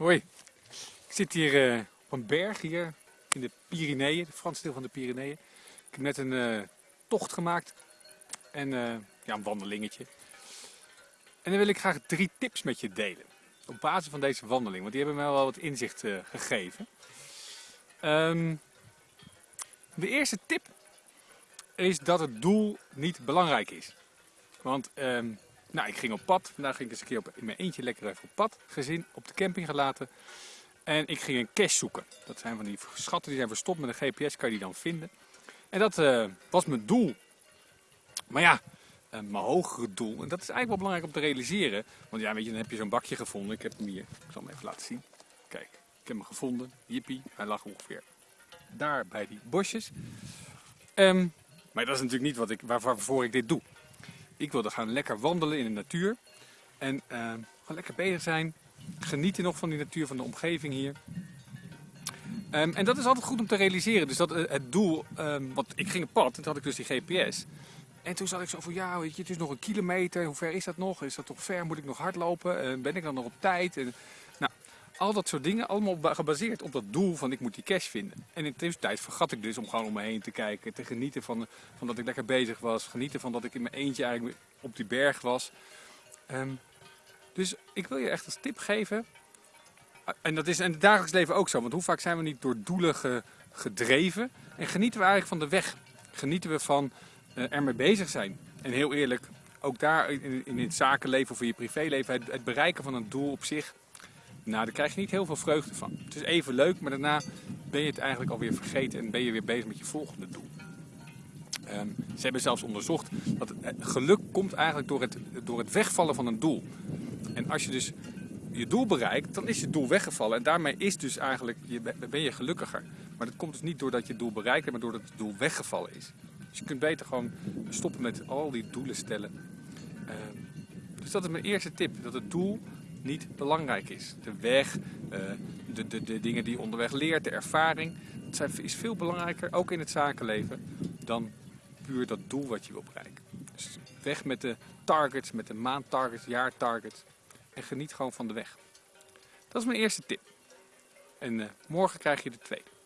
Hoi, ik zit hier uh, op een berg hier in de Pyreneeën, de Franse deel van de Pyreneeën. Ik heb net een uh, tocht gemaakt en uh, ja, een wandelingetje. En dan wil ik graag drie tips met je delen. Op basis van deze wandeling, want die hebben mij wel wat inzicht gegeven. Um, de eerste tip is dat het doel niet belangrijk is. Want um, nou, ik ging op pad. Vandaag ging ik eens een keer op, in mijn eentje lekker even op pad. Gezin op de camping gelaten. En ik ging een cache zoeken. Dat zijn van die schatten die zijn verstopt met een GPS, kan je die dan vinden. En dat uh, was mijn doel. Maar ja, uh, mijn hogere doel. En dat is eigenlijk wel belangrijk om te realiseren. Want ja, weet je, dan heb je zo'n bakje gevonden. Ik heb hem hier. Ik zal hem even laten zien. Kijk, ik heb hem gevonden. Jippie, hij lag ongeveer daar bij die bosjes. Um, maar dat is natuurlijk niet wat ik, waarvoor ik dit doe. Ik wilde gaan lekker wandelen in de natuur. En uh, gewoon lekker bezig zijn. Genieten nog van die natuur, van de omgeving hier. Um, en dat is altijd goed om te realiseren. Dus dat uh, het doel, um, want ik ging op pad en toen had ik dus die GPS. En toen zat ik zo van, ja, weet je, het is nog een kilometer. Hoe ver is dat nog? Is dat toch ver? Moet ik nog hardlopen? Uh, ben ik dan nog op tijd? En, al dat soort dingen, allemaal gebaseerd op dat doel van ik moet die cash vinden. En in de tussentijd vergat ik dus om gewoon om me heen te kijken, te genieten van, van dat ik lekker bezig was, genieten van dat ik in mijn eentje eigenlijk op die berg was. Um, dus ik wil je echt als tip geven, en dat is in het dagelijks leven ook zo, want hoe vaak zijn we niet door doelen ge, gedreven en genieten we eigenlijk van de weg. Genieten we van uh, ermee bezig zijn. En heel eerlijk, ook daar in, in het zakenleven of in je privéleven, het bereiken van een doel op zich, nou, daar krijg je niet heel veel vreugde van. Het is even leuk, maar daarna ben je het eigenlijk alweer vergeten en ben je weer bezig met je volgende doel. Um, ze hebben zelfs onderzocht dat geluk komt eigenlijk door het, door het wegvallen van een doel. En als je dus je doel bereikt, dan is je doel weggevallen. En daarmee is dus eigenlijk, je, ben je gelukkiger. Maar dat komt dus niet doordat je doel bereikt hebt, maar doordat het doel weggevallen is. Dus je kunt beter gewoon stoppen met al die doelen stellen. Um, dus dat is mijn eerste tip, dat het doel niet belangrijk is. De weg, eh, de, de, de dingen die je onderweg leert, de ervaring, dat is veel belangrijker, ook in het zakenleven, dan puur dat doel wat je wil bereiken. Dus weg met de targets, met de maandtargets, jaartargets en geniet gewoon van de weg. Dat is mijn eerste tip. En uh, morgen krijg je de tweede.